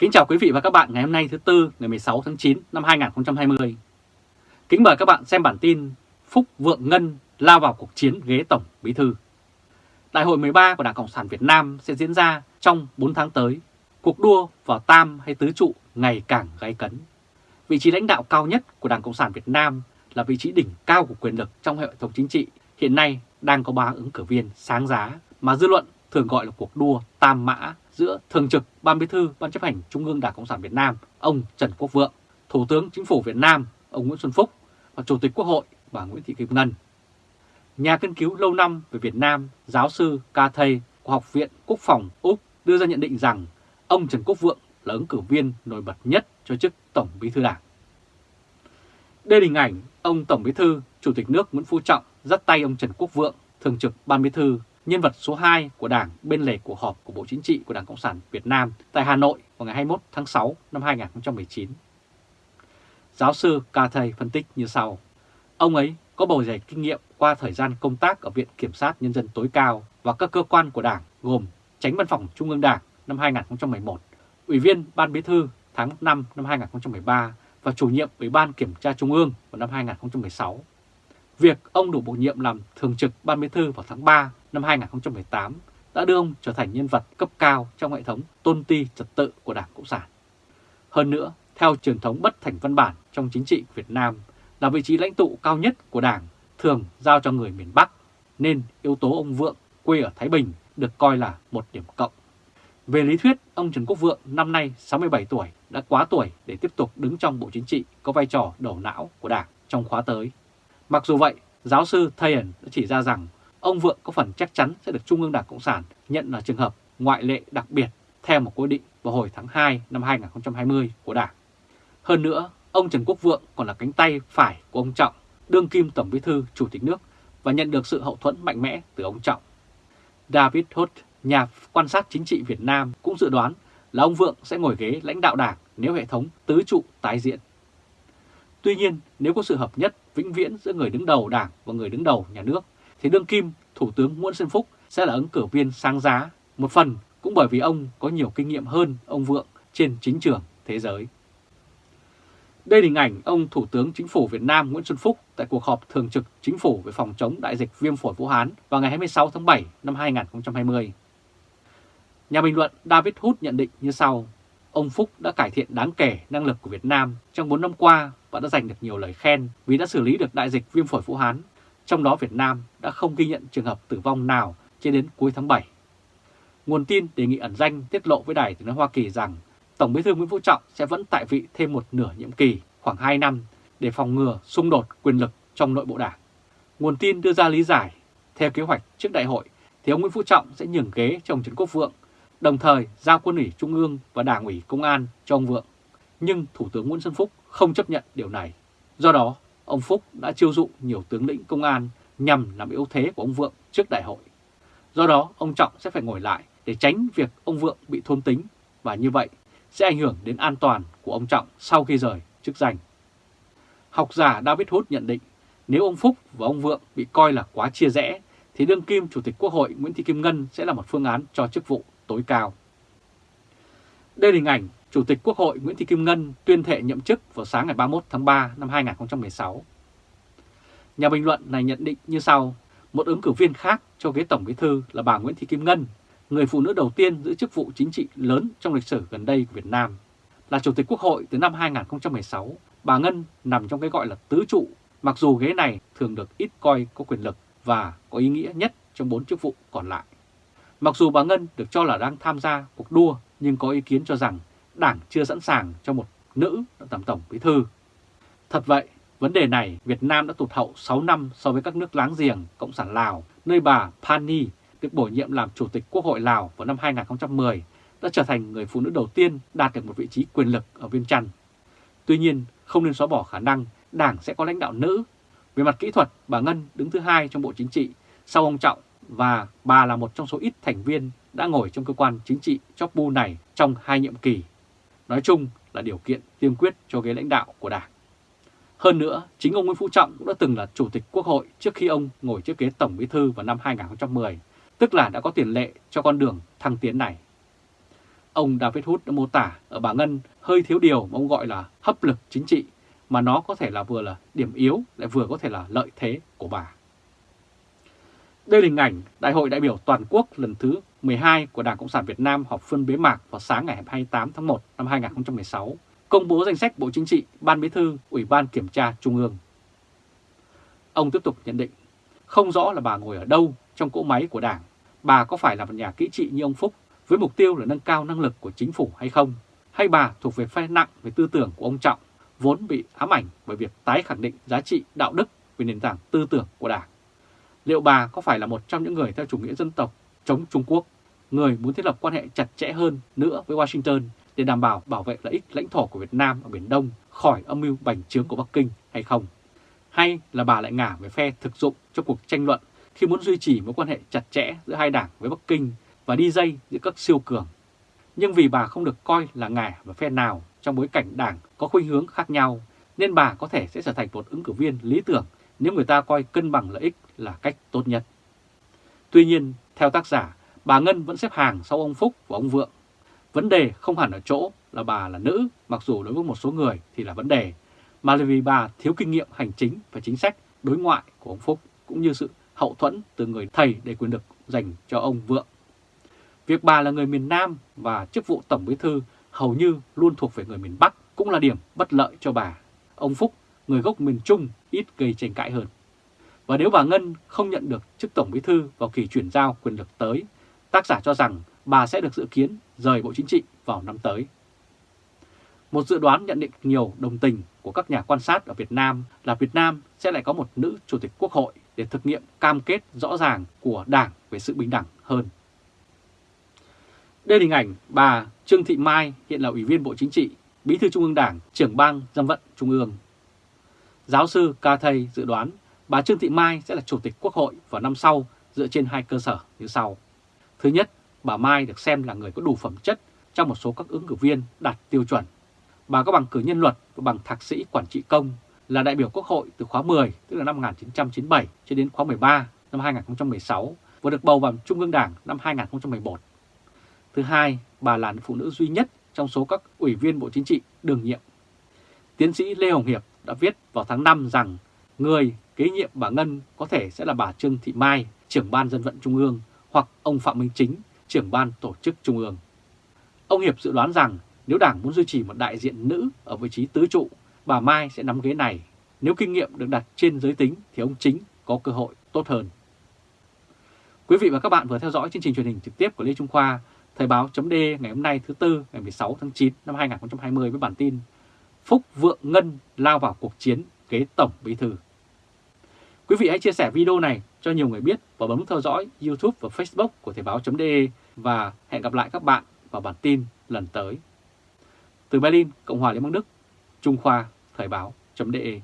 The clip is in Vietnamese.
Kính chào quý vị và các bạn ngày hôm nay thứ Tư, ngày 16 tháng 9 năm 2020. Kính mời các bạn xem bản tin Phúc Vượng Ngân lao vào cuộc chiến ghế Tổng Bí Thư. Đại hội 13 của Đảng Cộng sản Việt Nam sẽ diễn ra trong 4 tháng tới. Cuộc đua vào tam hay tứ trụ ngày càng gay cấn. Vị trí lãnh đạo cao nhất của Đảng Cộng sản Việt Nam là vị trí đỉnh cao của quyền lực trong hệ thống chính trị, hiện nay đang có ba ứng cử viên sáng giá mà dư luận thường gọi là cuộc đua tam mã giữa Thường trực Ban Bí thư Ban chấp hành Trung ương Đảng Cộng sản Việt Nam ông Trần Quốc Vượng, Thủ tướng Chính phủ Việt Nam ông Nguyễn Xuân Phúc và Chủ tịch Quốc hội bà Nguyễn Thị Kim Ngân. Nhà nghiên cứu lâu năm về Việt Nam, giáo sư Ca thầy của Học viện Quốc phòng Úc đưa ra nhận định rằng ông Trần Quốc Vượng là ứng cử viên nổi bật nhất cho chức Tổng Bí thư Đảng. Đây là hình ảnh ông Tổng Bí thư, Chủ tịch nước Nguyễn Phú Trọng dắt tay ông Trần Quốc Vượng, Thường trực Ban Bí thư nhân vật số 2 của Đảng bên lề cuộc họp của Bộ Chính trị của Đảng Cộng sản Việt Nam tại Hà Nội vào ngày 21 tháng 6 năm 2019. Giáo sư Ca Thầy phân tích như sau. Ông ấy có bầu dày kinh nghiệm qua thời gian công tác ở Viện Kiểm sát Nhân dân tối cao và các cơ quan của Đảng gồm Tránh Văn phòng Trung ương Đảng năm 2011, Ủy viên Ban Bí thư tháng 5 năm 2013 và chủ nhiệm Ủy ban Kiểm tra Trung ương vào năm 2016. Việc ông đủ bổ nhiệm làm thường trực Ban Bí thư vào tháng 3 năm 2018 đã đưa ông trở thành nhân vật cấp cao trong hệ thống tôn ti trật tự của Đảng Cộng sản. Hơn nữa, theo truyền thống bất thành văn bản trong chính trị Việt Nam là vị trí lãnh tụ cao nhất của Đảng thường giao cho người miền Bắc, nên yếu tố ông Vượng quê ở Thái Bình được coi là một điểm cộng. Về lý thuyết, ông Trần Quốc Vượng năm nay 67 tuổi đã quá tuổi để tiếp tục đứng trong Bộ Chính trị có vai trò đầu não của Đảng trong khóa tới. Mặc dù vậy, giáo sư Thayen đã chỉ ra rằng ông Vượng có phần chắc chắn sẽ được Trung ương Đảng Cộng sản nhận là trường hợp ngoại lệ đặc biệt theo một quy định vào hồi tháng 2 năm 2020 của Đảng. Hơn nữa, ông Trần Quốc Vượng còn là cánh tay phải của ông Trọng, đương kim Tổng Bí thư Chủ tịch nước và nhận được sự hậu thuẫn mạnh mẽ từ ông Trọng. David Holt, nhà quan sát chính trị Việt Nam cũng dự đoán là ông Vượng sẽ ngồi ghế lãnh đạo đảng nếu hệ thống tứ trụ tái diễn. Tuy nhiên, nếu có sự hợp nhất vĩnh viễn giữa người đứng đầu đảng và người đứng đầu nhà nước, thì đương kim Thủ tướng Nguyễn Xuân Phúc sẽ là ứng cử viên sáng giá, một phần cũng bởi vì ông có nhiều kinh nghiệm hơn ông Vượng trên chính trường thế giới. Đây là hình ảnh ông Thủ tướng Chính phủ Việt Nam Nguyễn Xuân Phúc tại cuộc họp thường trực Chính phủ về phòng chống đại dịch viêm phổi Vũ Hán vào ngày 26 tháng 7 năm 2020. Nhà bình luận David Hood nhận định như sau. Ông Phúc đã cải thiện đáng kể năng lực của Việt Nam trong 4 năm qua và đã giành được nhiều lời khen vì đã xử lý được đại dịch viêm phổi Vũ Hán. Trong đó Việt Nam đã không ghi nhận trường hợp tử vong nào cho đến cuối tháng 7. Nguồn tin đề nghị ẩn danh tiết lộ với Đài tiếng nói Hoa Kỳ rằng Tổng bí thư Nguyễn Phú Trọng sẽ vẫn tại vị thêm một nửa nhiệm kỳ, khoảng 2 năm, để phòng ngừa xung đột quyền lực trong nội bộ đảng. Nguồn tin đưa ra lý giải, theo kế hoạch trước đại hội thì ông Nguyễn Phú Trọng sẽ nhường ghế cho ông Trần Quốc Vượng, đồng thời giao quân ủy Trung ương và Đảng ủy Công an cho ông Vượng. Nhưng Thủ tướng Nguyễn Xuân Phúc không chấp nhận điều này. Do đó, ông Phúc đã chiêu dụ nhiều tướng lĩnh công an nhằm làm yếu thế của ông Vượng trước đại hội. Do đó, ông Trọng sẽ phải ngồi lại để tránh việc ông Vượng bị thôn tính và như vậy sẽ ảnh hưởng đến an toàn của ông Trọng sau khi rời chức danh. Học giả David Hood nhận định nếu ông Phúc và ông Vượng bị coi là quá chia rẽ thì đương kim Chủ tịch Quốc hội Nguyễn Thị Kim Ngân sẽ là một phương án cho chức vụ tối cao. Đây là hình ảnh Chủ tịch Quốc hội Nguyễn Thị Kim Ngân tuyên thệ nhậm chức vào sáng ngày 31 tháng 3 năm 2016. Nhà bình luận này nhận định như sau, một ứng cử viên khác cho ghế Tổng Bí Thư là bà Nguyễn Thị Kim Ngân, người phụ nữ đầu tiên giữ chức vụ chính trị lớn trong lịch sử gần đây của Việt Nam. Là Chủ tịch Quốc hội từ năm 2016, bà Ngân nằm trong cái gọi là tứ trụ, mặc dù ghế này thường được ít coi có quyền lực và có ý nghĩa nhất trong bốn chức vụ còn lại. Mặc dù bà Ngân được cho là đang tham gia cuộc đua, nhưng có ý kiến cho rằng Đảng chưa sẵn sàng cho một nữ tổng tổng bí thư. Thật vậy, vấn đề này Việt Nam đã tụt hậu 6 năm so với các nước láng giềng Cộng sản Lào, nơi bà Pani được bổ nhiệm làm Chủ tịch Quốc hội Lào vào năm 2010, đã trở thành người phụ nữ đầu tiên đạt được một vị trí quyền lực ở Viên Chăn. Tuy nhiên, không nên xóa bỏ khả năng Đảng sẽ có lãnh đạo nữ. Về mặt kỹ thuật, bà Ngân đứng thứ hai trong Bộ Chính trị sau ông Trọng và bà là một trong số ít thành viên đã ngồi trong cơ quan chính trị chóp bu này trong hai nhiệm kỳ nói chung là điều kiện tiên quyết cho ghế lãnh đạo của Đảng. Hơn nữa, chính ông Nguyễn Phú Trọng cũng đã từng là Chủ tịch Quốc hội trước khi ông ngồi trước ghế Tổng Bí Thư vào năm 2010, tức là đã có tiền lệ cho con đường thăng tiến này. Ông David Hood đã mô tả ở bà Ngân hơi thiếu điều mà ông gọi là hấp lực chính trị, mà nó có thể là vừa là điểm yếu lại vừa có thể là lợi thế của bà. Đây là hình ảnh Đại hội đại biểu toàn quốc lần thứ 12 của Đảng Cộng sản Việt Nam họp phiên bế mạc vào sáng ngày 28 tháng 1 năm 2016, công bố danh sách Bộ Chính trị, Ban Bí thư, Ủy ban Kiểm tra Trung ương. Ông tiếp tục nhận định, không rõ là bà ngồi ở đâu trong cỗ máy của Đảng, bà có phải là một nhà kỹ trị như ông Phúc với mục tiêu là nâng cao năng lực của chính phủ hay không, hay bà thuộc về phe nặng về tư tưởng của ông Trọng, vốn bị ám ảnh bởi việc tái khẳng định giá trị đạo đức về nền tảng tư tưởng của Đảng. Liệu bà có phải là một trong những người theo chủ nghĩa dân tộc chống Trung Quốc, người muốn thiết lập quan hệ chặt chẽ hơn nữa với Washington để đảm bảo bảo vệ lợi ích lãnh thổ của Việt Nam ở Biển Đông khỏi âm mưu bành trướng của Bắc Kinh hay không? Hay là bà lại ngả về phe thực dụng trong cuộc tranh luận khi muốn duy trì mối quan hệ chặt chẽ giữa hai đảng với Bắc Kinh và đi dây giữa các siêu cường? Nhưng vì bà không được coi là ngả về phe nào trong bối cảnh đảng có khuynh hướng khác nhau, nên bà có thể sẽ trở thành một ứng cử viên lý tưởng nếu người ta coi cân bằng lợi ích là cách tốt nhất. Tuy nhiên, theo tác giả, bà Ngân vẫn xếp hàng sau ông Phúc và ông Vượng. Vấn đề không hẳn ở chỗ là bà là nữ, mặc dù đối với một số người thì là vấn đề, mà là vì bà thiếu kinh nghiệm hành chính và chính sách đối ngoại của ông Phúc, cũng như sự hậu thuẫn từ người thầy để quyền lực dành cho ông Vượng. Việc bà là người miền Nam và chức vụ Tổng Bí Thư hầu như luôn thuộc về người miền Bắc cũng là điểm bất lợi cho bà. Ông Phúc, người gốc miền Trung, ít gây tranh cãi hơn. Và nếu bà Ngân không nhận được chức Tổng Bí Thư vào kỳ chuyển giao quyền lực tới, tác giả cho rằng bà sẽ được dự kiến rời Bộ Chính trị vào năm tới. Một dự đoán nhận định nhiều đồng tình của các nhà quan sát ở Việt Nam là Việt Nam sẽ lại có một nữ Chủ tịch Quốc hội để thực nghiệm cam kết rõ ràng của Đảng về sự bình đẳng hơn. Đây là hình ảnh bà Trương Thị Mai hiện là Ủy viên Bộ Chính trị, Bí thư Trung ương Đảng, trưởng ban dân vận Trung ương. Giáo sư Ca Thầy dự đoán bà Trương Thị Mai sẽ là Chủ tịch Quốc hội vào năm sau dựa trên hai cơ sở như sau. Thứ nhất, bà Mai được xem là người có đủ phẩm chất trong một số các ứng cử viên đạt tiêu chuẩn. Bà có bằng cử nhân luật và bằng thạc sĩ quản trị công, là đại biểu Quốc hội từ khóa 10, tức là năm 1997 cho đến khóa 13 năm 2016 và được bầu vào Trung ương Đảng năm 2011. Thứ hai, bà là phụ nữ duy nhất trong số các ủy viên Bộ Chính trị đương nhiệm. Tiến sĩ Lê Hồng Hiệp đã viết vào tháng 5 rằng người kế nhiệm bà Ngân có thể sẽ là bà Trương Thị Mai, trưởng ban dân vận Trung ương, hoặc ông Phạm Minh Chính, trưởng ban tổ chức Trung ương. Ông Hiệp dự đoán rằng nếu Đảng muốn duy trì một đại diện nữ ở vị trí tứ trụ, bà Mai sẽ nắm ghế này. Nếu kinh nghiệm được đặt trên giới tính thì ông Chính có cơ hội tốt hơn. Quý vị và các bạn vừa theo dõi chương trình truyền hình trực tiếp của Lê Trung Khoa, Thời báo chấm ngày hôm nay thứ Tư ngày 16 tháng 9 năm 2020 với bản tin Phúc Vượng Ngân lao vào cuộc chiến kế Tổng Bí Thư. Quý vị hãy chia sẻ video này cho nhiều người biết và bấm theo dõi YouTube và Facebook của Thời báo.de và hẹn gặp lại các bạn vào bản tin lần tới. Từ Berlin, Cộng hòa Liên bang Đức, Trung Khoa, Thời báo.de